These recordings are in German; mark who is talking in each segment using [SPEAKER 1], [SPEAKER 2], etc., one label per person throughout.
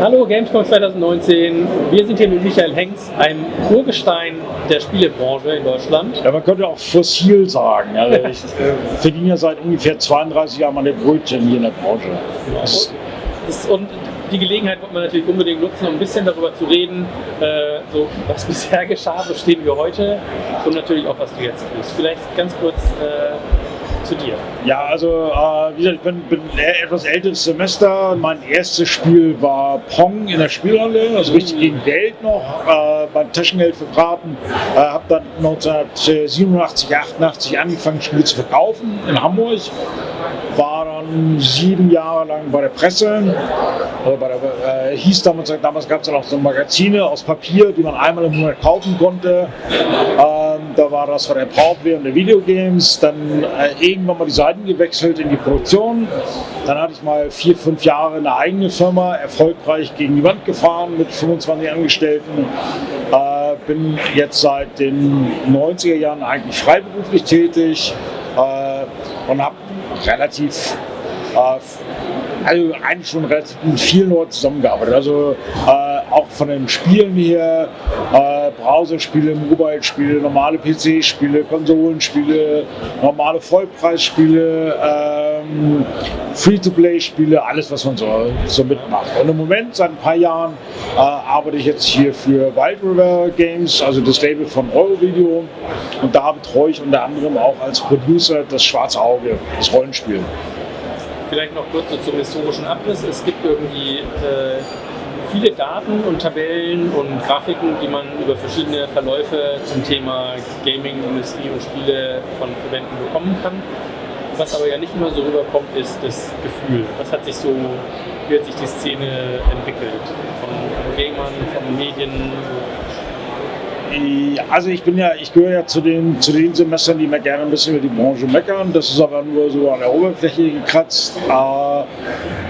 [SPEAKER 1] Hallo Gamescom 2019, wir sind hier mit Michael Hengst, einem Urgestein der Spielebranche in Deutschland.
[SPEAKER 2] Ja, man könnte auch fossil sagen. Also ich äh, verdiene ja seit ungefähr 32 Jahren meine Brötchen hier in der Branche.
[SPEAKER 1] Das und die Gelegenheit wollte man natürlich unbedingt nutzen, um ein bisschen darüber zu reden, äh, so, was bisher geschah, wo stehen wir heute und natürlich auch, was du jetzt tust. Vielleicht ganz kurz äh, zu dir?
[SPEAKER 2] Ja, also äh, wie gesagt, ich bin, bin etwas älteres Semester. Mein erstes Spiel war Pong in der Spielhalle, also richtig gegen Geld noch, äh, mein Taschengeld verbraten. Äh, habe dann 1987, 88 angefangen, Spiele zu verkaufen in Hamburg. War dann sieben Jahre lang bei der Presse. Also bei der, äh, hieß damals, damals gab es ja noch so Magazine aus Papier, die man einmal im Monat kaufen konnte. Ähm, da war das von der Powerplay und der Videogames. Dann äh, irgendwann mal die Seiten gewechselt in die Produktion. Dann hatte ich mal vier, fünf Jahre eine eigene Firma, erfolgreich gegen die Wand gefahren mit 25 Angestellten. Äh, bin jetzt seit den 90er Jahren eigentlich freiberuflich tätig äh, und habe relativ äh, also eigentlich schon relativ vielen Leuten zusammengearbeitet. Also äh, auch von den Spielen her, äh, Browserspiele, Mobile-Spiele, normale PC-Spiele, Konsolenspiele, normale Vollpreisspiele, ähm, Free-to-Play-Spiele, alles was man so, so mitmacht. Und im Moment, seit ein paar Jahren, äh, arbeite ich jetzt hier für Wild River Games, also das Label von Eurovideo. Und da betreue ich unter anderem auch als Producer das Schwarze Auge, das Rollenspiel
[SPEAKER 1] vielleicht noch kurz so zum historischen Abriss. Es gibt irgendwie äh, viele Daten und Tabellen und Grafiken, die man über verschiedene Verläufe zum Thema Gaming, Industrie und Spiele von Verbänden bekommen kann. Was aber ja nicht immer so rüberkommt, ist das Gefühl. Was hat sich so, wie hat sich die Szene entwickelt? Von, von Gamern, von Medien,
[SPEAKER 2] also ich bin ja, ich gehöre ja zu den, zu den Semestern, die mir gerne ein bisschen über die Branche meckern. Das ist aber nur so an der Oberfläche gekratzt. Äh,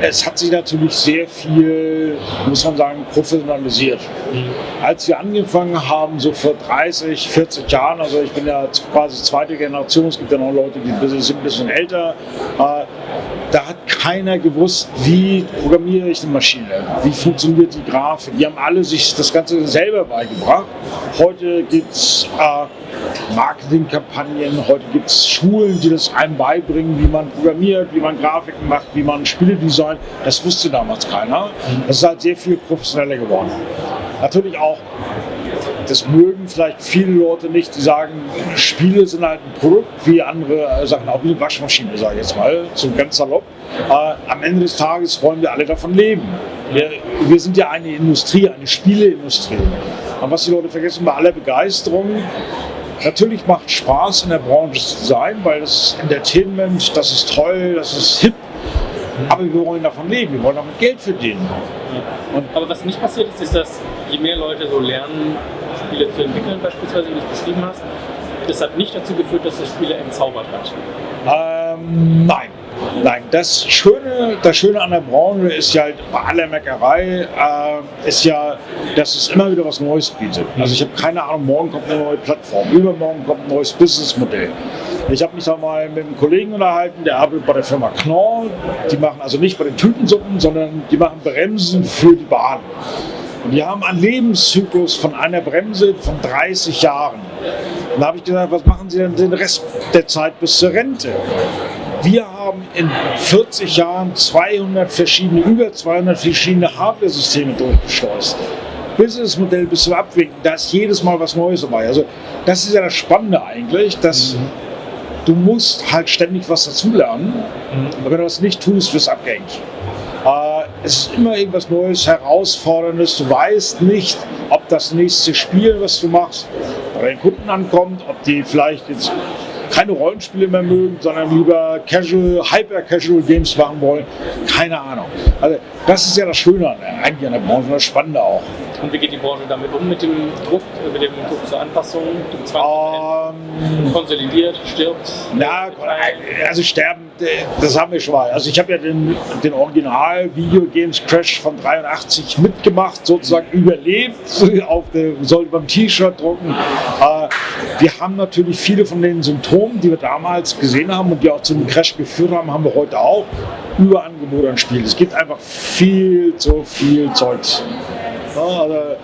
[SPEAKER 2] es hat sich natürlich sehr viel, muss man sagen, professionalisiert. Mhm. Als wir angefangen haben, so vor 30, 40 Jahren, also ich bin ja quasi zweite Generation, es gibt ja noch Leute, die sind ein bisschen älter, äh, keiner gewusst, wie programmiere ich eine Maschine, wie funktioniert die Grafik. Die haben alle sich das Ganze selber beigebracht. Heute gibt es äh, Marketingkampagnen, heute gibt es Schulen, die das einem beibringen, wie man programmiert, wie man Grafiken macht, wie man Spiele designt. Das wusste damals keiner. Das ist halt sehr viel professioneller geworden. Natürlich auch das mögen vielleicht viele Leute nicht, die sagen, Spiele sind halt ein Produkt wie andere äh, Sachen, auch wie eine Waschmaschine, sage ich jetzt mal, so ganz salopp. Äh, am Ende des Tages wollen wir alle davon leben. Wir, wir sind ja eine Industrie, eine Spieleindustrie. Und was die Leute vergessen bei aller Begeisterung, natürlich macht Spaß in der Branche zu sein, weil das Entertainment, das ist toll, das ist hip, aber wir wollen davon leben, wir wollen damit Geld verdienen.
[SPEAKER 1] Und aber was nicht passiert ist, ist, dass je mehr Leute so lernen, Spiele zu entwickeln, beispielsweise, wie du es beschrieben hast, das hat nicht dazu geführt, dass das Spiele entzaubert hat.
[SPEAKER 2] Ähm, nein. Nein, das Schöne, das Schöne an der Branche ist ja halt bei aller Meckerei, äh, ist ja, dass es immer wieder was Neues bietet. Also ich habe keine Ahnung, morgen kommt eine neue Plattform, übermorgen kommt ein neues Businessmodell. Ich habe mich da mal mit einem Kollegen unterhalten, der arbeitet bei der Firma Knorr. Die machen also nicht bei den Tütensuppen, sondern die machen Bremsen für die Bahn. Und die haben einen Lebenszyklus von einer Bremse von 30 Jahren. Und da habe ich gesagt, was machen Sie denn den Rest der Zeit bis zur Rente? Wir haben in 40 Jahren 200 verschiedene, über 200 verschiedene Hardware-Systeme durchgeschleust. Businessmodell bis zum Abwinken, da ist jedes Mal was Neues dabei. Also das ist ja das Spannende eigentlich, dass mhm. du musst halt ständig was dazulernen. Mhm. Aber wenn du das nicht tust, wirst du abgehängt. Äh, es ist immer irgendwas Neues, Herausforderndes. Du weißt nicht, ob das nächste Spiel, was du machst, bei den Kunden ankommt, ob die vielleicht jetzt keine Rollenspiele mehr mögen, sondern lieber Casual, Hyper-Casual Games machen wollen. Keine Ahnung. Also das ist ja das Schöne an, eigentlich an der Branche das Spannende auch.
[SPEAKER 1] Und wie geht die Branche damit um, mit dem Druck, mit dem Druck zur Anpassung, dem Zwang? Ähm, konsolidiert, stirbt?
[SPEAKER 2] Na, also sterben, das haben wir schon mal. Also ich habe ja den, den Original Video Games Crash von 83 mitgemacht, sozusagen überlebt, auf der, sollte beim T-Shirt drucken. Äh, wir haben natürlich viele von den Symptomen, die wir damals gesehen haben und die auch zum Crash geführt haben, haben wir heute auch. Überangebot an Spielen. Es gibt einfach viel zu viel Zeugs. Ja, also,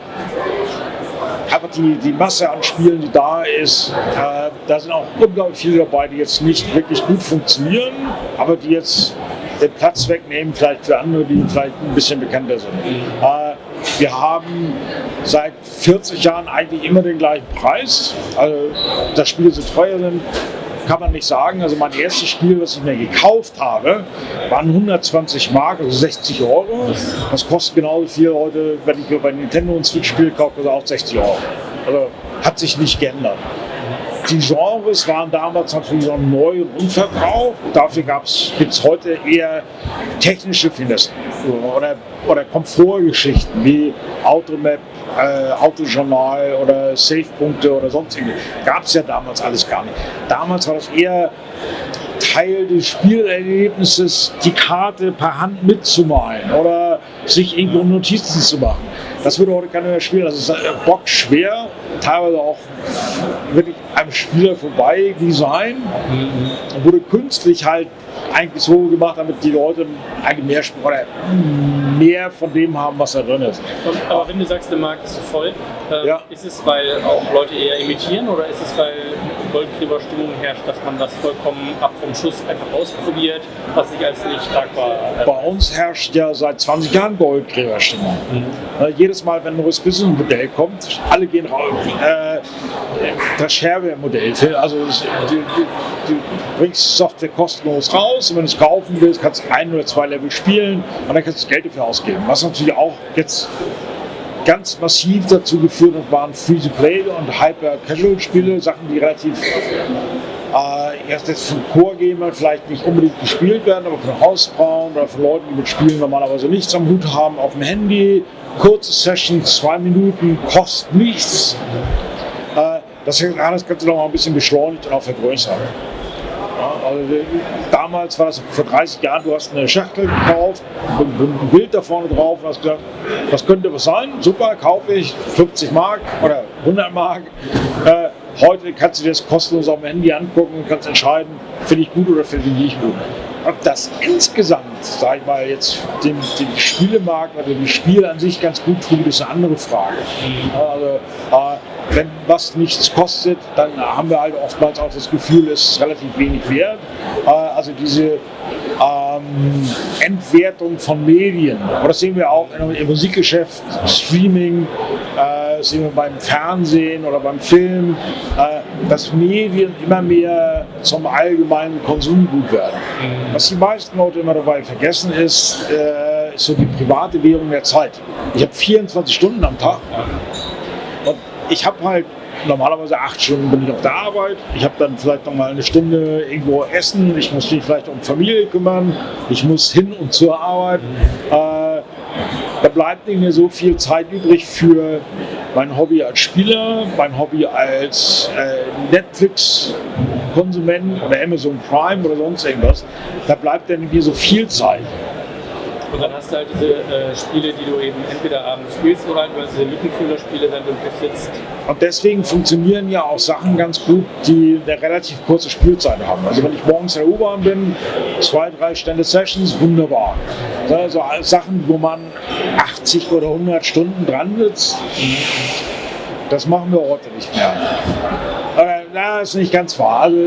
[SPEAKER 2] die, die Masse an Spielen, die da ist, äh, da sind auch unglaublich viele dabei, die jetzt nicht wirklich gut funktionieren, aber die jetzt den Platz wegnehmen, vielleicht für andere, die vielleicht ein bisschen bekannter sind. Äh, wir haben seit 40 Jahren eigentlich immer den gleichen Preis. Also, dass Spiele so teuer sind, kann man nicht sagen. Also mein erstes Spiel, was ich mir gekauft habe, waren 120 Mark, also 60 Euro. Das kostet genauso viel heute, wenn ich bei Nintendo ein Switch-Spiel kaufe, also auch 60 Euro. Also hat sich nicht geändert. Die Genres waren damals natürlich noch neu und unverbraucht. Dafür gibt es heute eher technische Finessen oder, oder Komfortgeschichten wie Automap, äh, Autojournal oder Safe-Punkte oder sonstige. Gab es ja damals alles gar nicht. Damals war das eher Teil des Spielerlebnisses, die Karte per Hand mitzumalen oder sich irgendwo Notizen zu machen. Das würde heute keiner mehr spielen. Das ist äh, bockschwer, teilweise auch wirklich einem Spieler vorbei Design. Mhm. Wurde künstlich halt eigentlich so gemacht, damit die Leute eigentlich mehr, oder mehr von dem haben, was da drin ist.
[SPEAKER 1] Aber wenn du sagst, der Markt ist so voll, äh, ja. ist es, weil auch Leute eher imitieren oder ist es, weil Goldgräberstimmung herrscht, dass man das vollkommen ab vom Schuss einfach ausprobiert, was sich als nicht tragbar
[SPEAKER 2] äh, Bei uns herrscht ja seit 20 Jahren Goldgräberstimmung. Mhm. Äh, jedes Mal, wenn ein neues Business-Modell kommt, alle gehen raus. Äh, das Shareware-Modell, also du, du, du bringst Software kostenlos raus und wenn du es kaufen willst, kannst du ein oder zwei Level spielen und dann kannst du Geld dafür ausgeben. Was natürlich auch jetzt ganz massiv dazu geführt hat, waren Free-to-Play und Hyper-Casual-Spiele, Sachen, die relativ äh, erst jetzt von Core-Gamern vielleicht nicht unbedingt gespielt werden, aber von Hausfrauen oder von Leuten, die mit Spielen normalerweise nichts am Hut haben, auf dem Handy, kurze Sessions, zwei Minuten, kostet nichts. Äh, das alles kannst du noch mal ein bisschen beschleunigt und auch vergrößern. Also, damals war das vor 30 Jahren, du hast eine Schachtel gekauft, ein Bild da vorne drauf und hast gesagt, was könnte was sein? Super, kaufe ich 50 Mark oder 100 Mark. Äh, heute kannst du dir das kostenlos auf dem Handy angucken und kannst entscheiden, finde ich gut oder finde ich nicht gut. Ob das insgesamt, sag ich mal, jetzt den, den Spielemarkt oder die Spiele an sich ganz gut tut, ist eine andere Frage. Also, äh, wenn was nichts kostet, dann haben wir halt oftmals auch das Gefühl, es ist relativ wenig wert. Äh, also diese ähm, Entwertung von Medien. Aber das sehen wir auch im Musikgeschäft, Streaming, äh, sehen wir beim Fernsehen oder beim Film, äh, dass Medien immer mehr zum allgemeinen Konsumgut werden. Mhm. Was die meisten Leute immer dabei vergessen ist, äh, ist so die private Währung der Zeit. Ich habe 24 Stunden am Tag ich habe halt normalerweise acht Stunden bin ich auf der Arbeit. Ich habe dann vielleicht noch mal eine Stunde irgendwo essen. Ich muss mich vielleicht um Familie kümmern. Ich muss hin und zur Arbeit. Äh, da bleibt nicht mehr so viel Zeit übrig für mein Hobby als Spieler, mein Hobby als äh, Netflix-Konsument oder Amazon Prime oder sonst irgendwas. Da bleibt dann mehr so viel Zeit.
[SPEAKER 1] Und dann hast du halt diese äh, Spiele, die du eben entweder abends spielst oder halt diese Lückenfüller-Spiele, wenn du besitzt.
[SPEAKER 2] Und deswegen funktionieren ja auch Sachen ganz gut, die eine relativ kurze Spielzeit haben. Also wenn ich morgens in der U-Bahn bin, zwei, drei Stände Sessions, wunderbar. Also Sachen, wo man 80 oder 100 Stunden dran sitzt, das machen wir heute nicht mehr. Na, ist nicht ganz wahr. Also,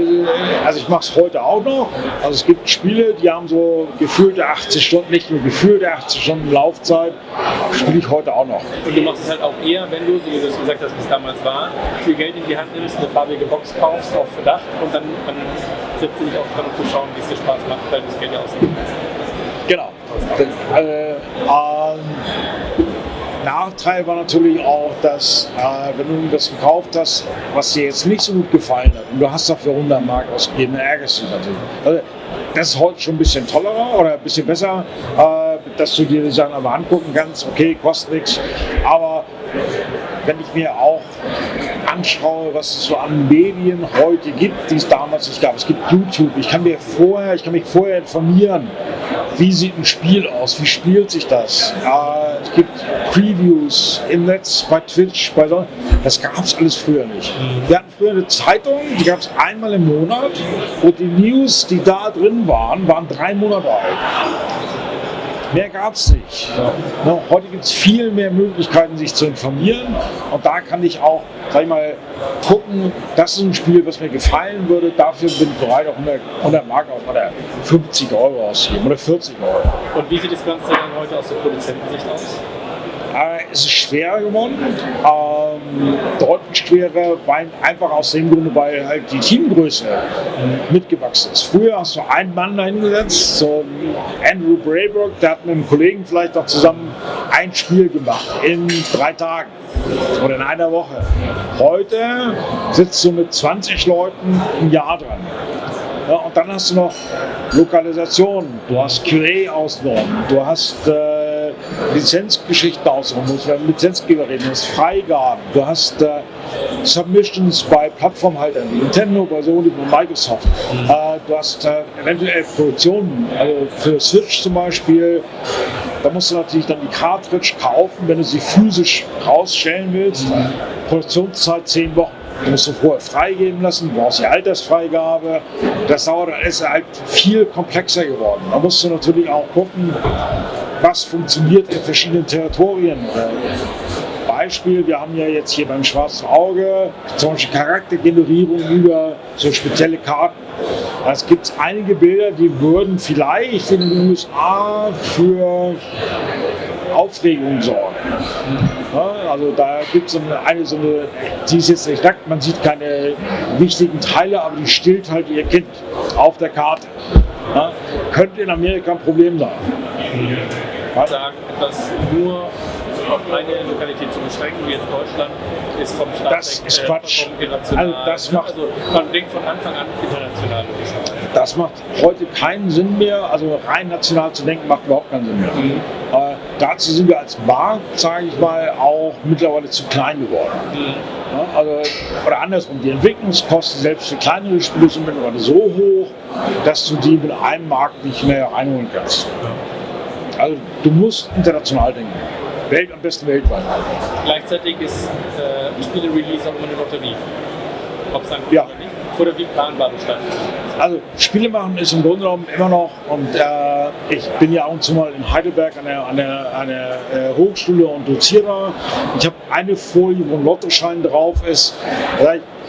[SPEAKER 2] also ich mache es heute auch noch. Also es gibt Spiele, die haben so gefühlte 80 Stunden, nicht nur gefühlte 80 Stunden Laufzeit, spiele ich heute auch noch.
[SPEAKER 1] Und du machst es halt auch eher, wenn du, so wie du es gesagt hast, wie es damals war, viel Geld in die Hand nimmst, eine farbige Box kaufst auf Verdacht und dann, dann setzt du dich auch dran, um zu schauen, wie es dir Spaß macht, weil du das Geld ja ausgibst.
[SPEAKER 2] Genau. Äh, ähm, Nachteil war natürlich auch, dass äh, wenn du das gekauft hast, was dir jetzt nicht so gut gefallen hat und du hast dafür 100 Mark ausgegeben, dann ärgerst du dich natürlich. Also, das ist heute schon ein bisschen tollerer oder ein bisschen besser, äh, dass du dir die Sachen aber angucken kannst. Okay, kostet nichts, aber wenn ich mir auch anschaue, was es so an Medien heute gibt, die es damals nicht gab. Es gibt YouTube. Ich kann mir vorher, ich kann mich vorher informieren, wie sieht ein Spiel aus, wie spielt sich das. Äh, es gibt Previews im Netz, bei Twitch, bei so. Das gab es alles früher nicht. Wir hatten früher eine Zeitung, die gab es einmal im Monat und die News, die da drin waren, waren drei Monate alt. Mehr gab es nicht. Ja. Heute gibt es viel mehr Möglichkeiten, sich zu informieren. Und da kann ich auch, sag ich mal, gucken, das ist ein Spiel, was mir gefallen würde. Dafür bin ich bereit, auch 100, 100 Mark oder 50 Euro auszugeben oder 40 Euro.
[SPEAKER 1] Und wie sieht das Ganze dann heute aus der Produzentensicht aus?
[SPEAKER 2] Äh, es ist schwerer geworden, ähm, deutlich schwerer, weil einfach aus dem Grunde, weil halt die Teamgröße mitgewachsen ist. Früher hast du einen Mann dahingesetzt, so Andrew Brayburg, der hat mit einem Kollegen vielleicht auch zusammen ein Spiel gemacht in drei Tagen oder in einer Woche. Heute sitzt du mit 20 Leuten ein Jahr dran. Ja, und dann hast du noch Lokalisation, du hast QA-Ausnormen, du hast äh, Lizenzgeschichten du musst mit Lizenzgeber reden, du hast Freigaben, du hast äh, Submissions bei Plattformhaltern wie Nintendo, bei Sony, bei Microsoft. Mhm. Äh, du hast äh, eventuell Produktionen, also für Switch zum Beispiel, da musst du natürlich dann die Cartridge kaufen, wenn du sie physisch rausstellen willst. Mhm. Produktionszeit 10 Wochen. Du musst du vorher freigeben lassen, du brauchst die Altersfreigabe. Das dauert, ist halt viel komplexer geworden. Da musst du natürlich auch gucken, was funktioniert in verschiedenen Territorien. Beispiel, wir haben ja jetzt hier beim Schwarzen Auge zum Beispiel Charaktergenerierung über so spezielle Karten. Es gibt einige Bilder, die würden vielleicht in den USA für Aufregung sorgen. Also da gibt es eine, so eine, die ist jetzt nicht nackt, man sieht keine wichtigen Teile, aber die stillt halt ihr Kind auf der Karte. Könnte in Amerika ein Problem sein.
[SPEAKER 1] Sagen, etwas nur auf eine Lokalität zu beschränken, wie jetzt Deutschland, ist vom Staat
[SPEAKER 2] Das weg, ist äh, Quatsch. Also, das macht,
[SPEAKER 1] also man denkt von Anfang an international.
[SPEAKER 2] Das macht heute keinen Sinn mehr. Also rein national zu denken, macht überhaupt keinen Sinn mehr. Mhm. Äh, dazu sind wir als Markt, sage ich mal, auch mittlerweile zu klein geworden. Mhm. Ja, also, oder andersrum, die Entwicklungskosten selbst für kleinere Spiele sind mittlerweile so hoch, dass du die mit einem Markt nicht mehr reinholen kannst. Also du musst international denken. Welt, am besten weltweit.
[SPEAKER 1] Gleichzeitig ist äh, Spiele-Release auch immer eine Lotterie. Ob es dann
[SPEAKER 2] ja.
[SPEAKER 1] oder nicht. Oder wie planbar das stattfindet.
[SPEAKER 2] Also Spiele machen ist im Grunde genommen immer noch und äh, ich bin ja auch und zu mal in Heidelberg an der, an der, an der äh, Hochschule und doziere. Ich habe eine Folie, wo ein Lottoschein drauf ist.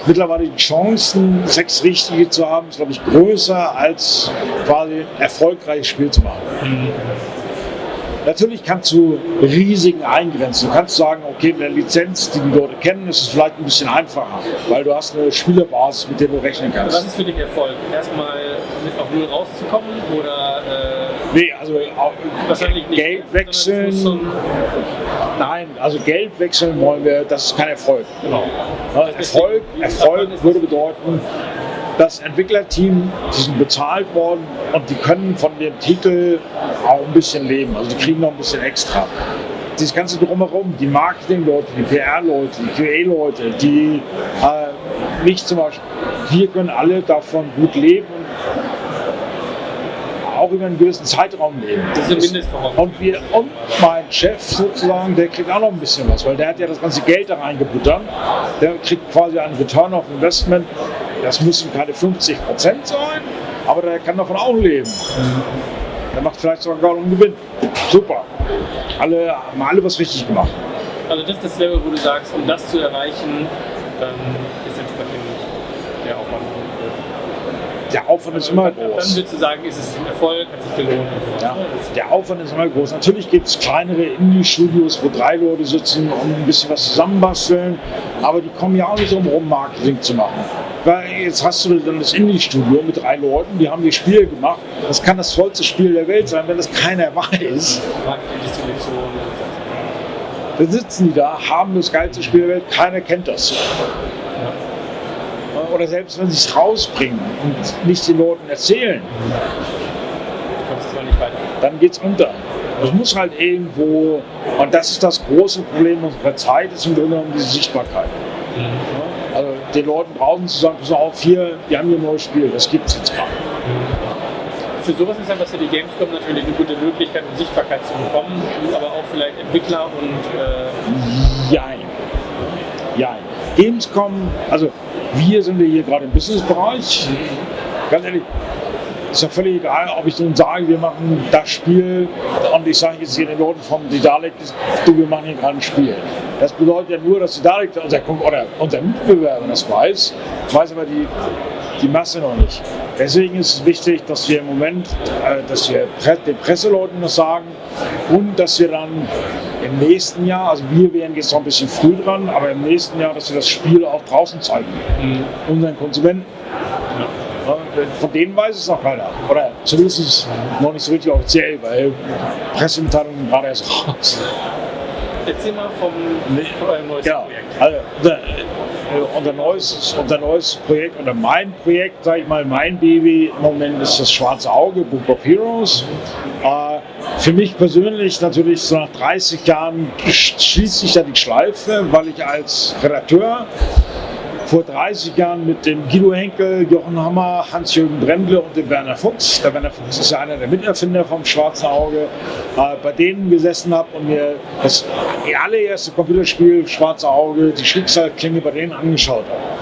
[SPEAKER 2] Mittlerweile die Chancen, sechs richtige zu haben, ist glaube ich größer als quasi erfolgreiches Spiel zu machen. Mhm. Natürlich kannst du Risiken eingrenzen. Du kannst sagen, okay, mit der Lizenz, die die Leute kennen, ist es vielleicht ein bisschen einfacher, weil du hast eine Spielerbasis, mit der du rechnen kannst.
[SPEAKER 1] Was ist für dich Erfolg? Erstmal mit auf Null rauszukommen oder?
[SPEAKER 2] Äh, nee, also auch, wahrscheinlich nicht. Geld wechseln. Nein, also Geld wechseln wollen wir, das ist kein Erfolg. Genau. Erfolg, Erfolg würde bedeuten, das Entwicklerteam, die sind bezahlt worden und die können von dem Titel auch ein bisschen leben. Also die kriegen noch ein bisschen extra. Das Ganze drumherum, die Marketing-Leute, die PR-Leute, die QA-Leute, die äh, mich zum Beispiel, wir können alle davon gut leben auch über einen gewissen Zeitraum leben.
[SPEAKER 1] Das ist ein Mindestvoraussetzung.
[SPEAKER 2] Und, wir, und mein Chef sozusagen, der kriegt auch noch ein bisschen was, weil der hat ja das ganze Geld da reingebuttert. Der kriegt quasi einen Return of Investment. Das müssen keine 50 Prozent sein, aber der kann davon auch leben. Der macht vielleicht sogar einen Gewinn. Super. Alle haben alle was richtig gemacht.
[SPEAKER 1] Also das ist das Level, wo du sagst, um das zu erreichen, ähm, ist entsprechend der Aufwand
[SPEAKER 2] der Aufwand ist immer groß.
[SPEAKER 1] Dann würdest du sagen, ist es ein Erfolg, hat sich gelohnt.
[SPEAKER 2] Ja, der Aufwand ist immer groß. Natürlich gibt es kleinere Indie-Studios, wo drei Leute sitzen und ein bisschen was zusammenbasteln, aber die kommen ja auch nicht drum herum, Marketing zu machen. Weil jetzt hast du dann das Indie-Studio mit drei Leuten, die haben die Spiele gemacht. Das kann das tollste Spiel der Welt sein, wenn das keiner weiß. Dann sitzen die da, haben das geilste Spiel der Welt, keiner kennt das oder selbst wenn sie es rausbringen und nicht den Leuten erzählen, dann geht es unter. Es muss halt irgendwo, und das ist das große Problem unserer Zeit, ist im Grunde genommen diese Sichtbarkeit. Mhm. Also den Leuten draußen zu sagen, pass auf, hier, wir haben hier ein neues Spiel, das gibt es jetzt gerade.
[SPEAKER 1] Für sowas ist einfach für die Gamescom natürlich eine gute Möglichkeit, um Sichtbarkeit zu bekommen, aber auch vielleicht Entwickler und...
[SPEAKER 2] Äh Jein. Jein. Gamescom, also wir sind ja hier gerade im Businessbereich. Ganz ehrlich, ist ja völlig egal, ob ich nun sage, wir machen das Spiel und ich sage jetzt hier den Leuten vom Didalek, du, wir machen hier gerade ein Spiel. Das bedeutet ja nur, dass Didalek, unser, oder unser Mitbewerber das weiß, weiß aber die, die Masse noch nicht. Deswegen ist es wichtig, dass wir im Moment, äh, dass wir den Presseleuten das sagen und dass wir dann im nächsten Jahr, also wir wären jetzt noch ein bisschen früh dran, aber im nächsten Jahr, dass wir das Spiel auch draußen zeigen, mhm. unseren Konsumenten. Von denen weiß es noch keiner. Oder zumindest noch nicht so richtig offiziell, weil Pressemitteilungen gerade erst raus.
[SPEAKER 1] Erzähl mal vom, eurem neues
[SPEAKER 2] ja, Projekt. Also, unser, neues, unser neues Projekt oder mein Projekt, sage ich mal, mein Baby im Moment ist das Schwarze Auge, Book of Heroes. Äh, für mich persönlich natürlich so nach 30 Jahren schließt sich ja die Schleife, weil ich als Redakteur vor 30 Jahren mit dem Guido Henkel, Jochen Hammer, Hans-Jürgen Brendle und dem Werner Fuchs. Der Werner Fuchs ist ja einer der Miterfinder vom Schwarzen Auge. Äh, bei denen gesessen habe und mir das allererste Computerspiel Schwarze Auge, die Schicksalsklinge bei denen angeschaut habe.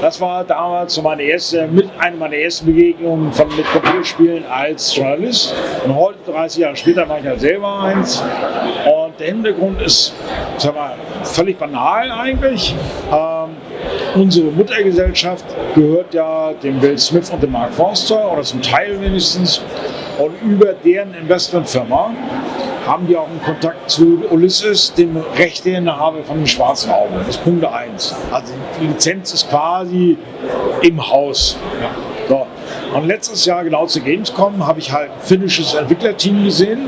[SPEAKER 2] Das war damals so meine erste, mit einer meiner ersten Begegnungen von, mit Computerspielen als Journalist. Und heute, 30 Jahre später, mache ich halt selber eins. Und der Hintergrund ist, sag mal, völlig banal eigentlich. Ähm, unsere Muttergesellschaft gehört ja dem Will Smith und dem Mark Forster oder zum Teil wenigstens. Und über deren Investmentfirma haben die auch einen Kontakt zu Ulysses, dem Rechteinhaber von dem Schwarzen Auge. Das ist Punkt 1. Also die Lizenz ist quasi im Haus. So. Und letztes Jahr, genau zu Gamescom, habe ich halt ein finnisches Entwicklerteam gesehen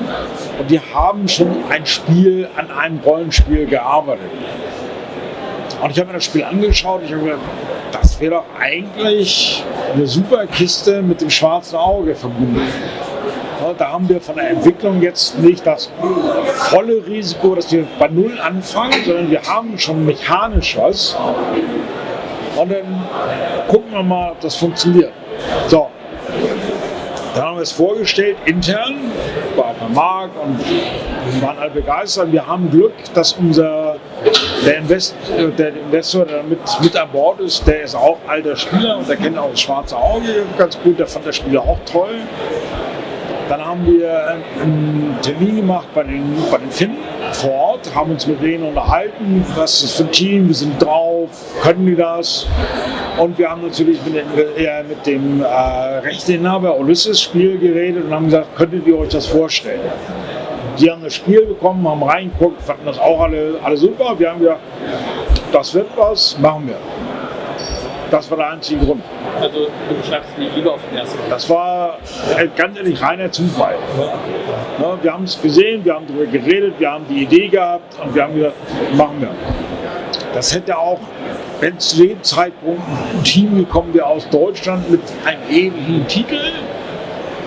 [SPEAKER 2] und die haben schon ein Spiel an einem Rollenspiel gearbeitet. Und ich habe mir das Spiel angeschaut. Ich habe gedacht, das wäre doch eigentlich eine super Kiste mit dem schwarzen Auge verbunden. Ja, da haben wir von der Entwicklung jetzt nicht das volle Risiko, dass wir bei Null anfangen, sondern wir haben schon mechanisch was. Und dann gucken wir mal, ob das funktioniert. So, dann haben wir es vorgestellt, intern, war bei Marc und waren alle begeistert. Wir haben Glück, dass unser der, Invest, der Investor, der mit, mit an Bord ist, der ist auch alter Spieler und der kennt auch das schwarze Auge ganz gut, der fand das Spiel auch toll. Dann haben wir einen Termin gemacht bei den, bei den Finnen vor Ort, haben uns mit denen unterhalten, was ist für ein Team, wir sind drauf, können die das? Und wir haben natürlich mit, den, äh, mit dem äh, Rechteinhaber Ulysses Spiel geredet und haben gesagt, könntet ihr euch das vorstellen? Die haben das Spiel bekommen, haben reingeguckt, fanden das auch alle, alle super. Wir haben gesagt, das wird was, machen wir. Das war der einzige Grund.
[SPEAKER 1] Also du beschreibst die Liebe auf den ersten
[SPEAKER 2] Das war äh, ganz ehrlich reiner Zufall. Ja, wir haben es gesehen, wir haben darüber geredet, wir haben die Idee gehabt und wir haben gesagt, machen wir. Das hätte auch, wenn zu dem Zeitpunkt ein Team gekommen wäre aus Deutschland mit einem ähnlichen Titel,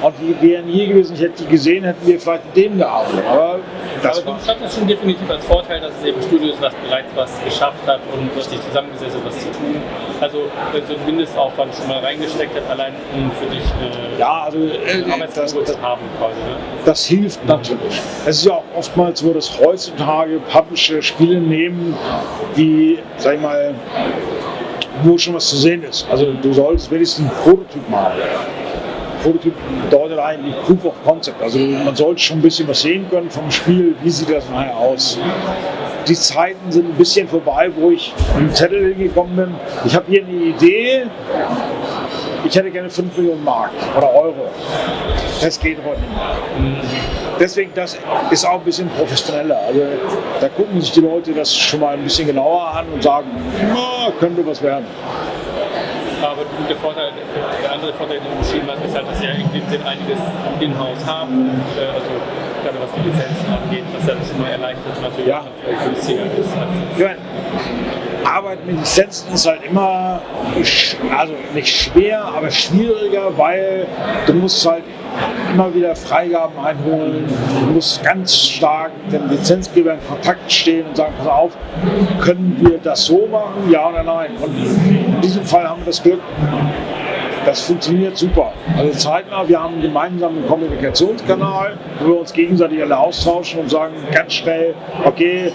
[SPEAKER 2] und die wären hier gewesen, ich hätte die gesehen, hätten wir vielleicht mit denen gearbeitet. Aber
[SPEAKER 1] das Aber du hattest schon definitiv als Vorteil, dass es eben Studio ist, was bereits was geschafft hat und sich zusammengesetzt hat, was zu tun. Also wenn so ein Mindestaufwand schon mal reingesteckt hat, allein um für dich eine
[SPEAKER 2] ja, also, äh,
[SPEAKER 1] Arbeitsgruppe zu haben quasi. Ne?
[SPEAKER 2] Das hilft natürlich. Es ist ja auch oftmals so, dass heutzutage Publisher Spiele nehmen, die, sag ich mal, wo schon was zu sehen ist. Also du solltest wenigstens einen Prototyp machen. Prototyp bedeutet eigentlich Proof of Concept. Also man sollte schon ein bisschen was sehen können vom Spiel, wie sieht das nachher aus. Die Zeiten sind ein bisschen vorbei, wo ich dem Zettel hingekommen bin. Ich habe hier eine Idee, ich hätte gerne 5 Millionen Mark oder Euro. Das geht heute nicht mehr. Deswegen, das ist auch ein bisschen professioneller. Also da gucken sich die Leute das schon mal ein bisschen genauer an und sagen, könnte was werden
[SPEAKER 1] aber der, Vorteil, andere Vorteil, den du beschrieben hast, ist halt, dass sie ja in dem Sinn einiges in-house haben, äh, also gerade was die Lizenzen angeht, was ja schon mal erleichtert natürlich ja. günstiger ist. Ja.
[SPEAKER 2] Arbeit mit Lizenzen ist halt immer, also nicht schwer, aber schwieriger, weil du musst halt immer wieder Freigaben einholen. Du musst ganz stark mit dem Lizenzgeber in Kontakt stehen und sagen, pass auf, können wir das so machen, ja oder nein? Und in diesem Fall haben wir das Glück, das funktioniert super. Also zeitnah, wir haben einen gemeinsamen Kommunikationskanal, wo wir uns gegenseitig alle austauschen und sagen ganz schnell, okay,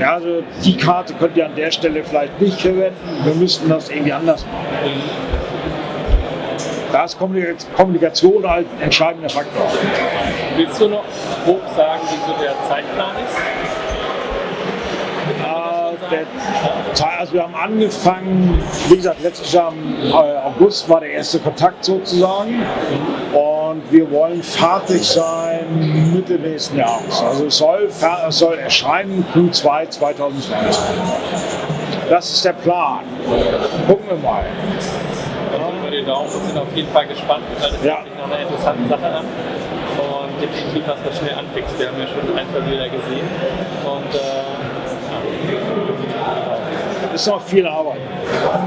[SPEAKER 2] ja, also die Karte könnt ihr an der Stelle vielleicht nicht verwenden, wir müssten das irgendwie anders machen. Da ist Kommunikation halt ein entscheidender Faktor.
[SPEAKER 1] Willst du noch grob sagen, wie so der Zeitplan ist?
[SPEAKER 2] Also wir haben angefangen, wie gesagt, letztes Jahr im äh, August war der erste Kontakt sozusagen und wir wollen fertig sein Mitte nächsten Jahres. Also es soll, es soll erscheinen Q2 2020. Das ist der Plan. Gucken wir mal.
[SPEAKER 1] drücken wir die Daumen sind auf jeden Fall gespannt, weil das ja. hört sich nach einer interessanten Sache an. Und definitiv, was das schnell anfixt. Wir haben ja schon ein, zwei Bilder gesehen. Und äh,
[SPEAKER 2] ist noch viel Arbeit.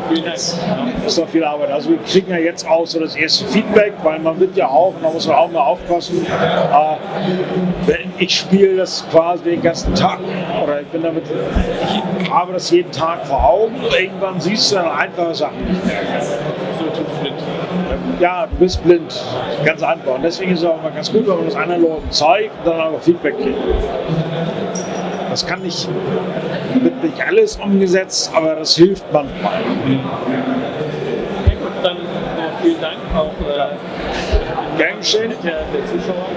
[SPEAKER 2] Vielen Dank. Ist noch viel Arbeit. Also wir kriegen ja jetzt auch so das erste Feedback, weil man wird ja auch, und da muss man auch mal aufpassen, äh, ich spiele das quasi den ganzen Tag oder ich bin damit, ich habe das jeden Tag vor Augen. Irgendwann siehst du dann einfache Sachen nicht mehr. Ja, du bist blind. Ganz einfach. Und deswegen ist es auch mal ganz gut, wenn man das anderen Leuten zeigt und dann auch Feedback kriegt. Das kann nicht, wird nicht alles umgesetzt, aber das hilft manchmal.
[SPEAKER 1] Ja, gut, dann äh, vielen Dank auch äh,
[SPEAKER 2] Gern geschehen.
[SPEAKER 1] Der, der Zuschauer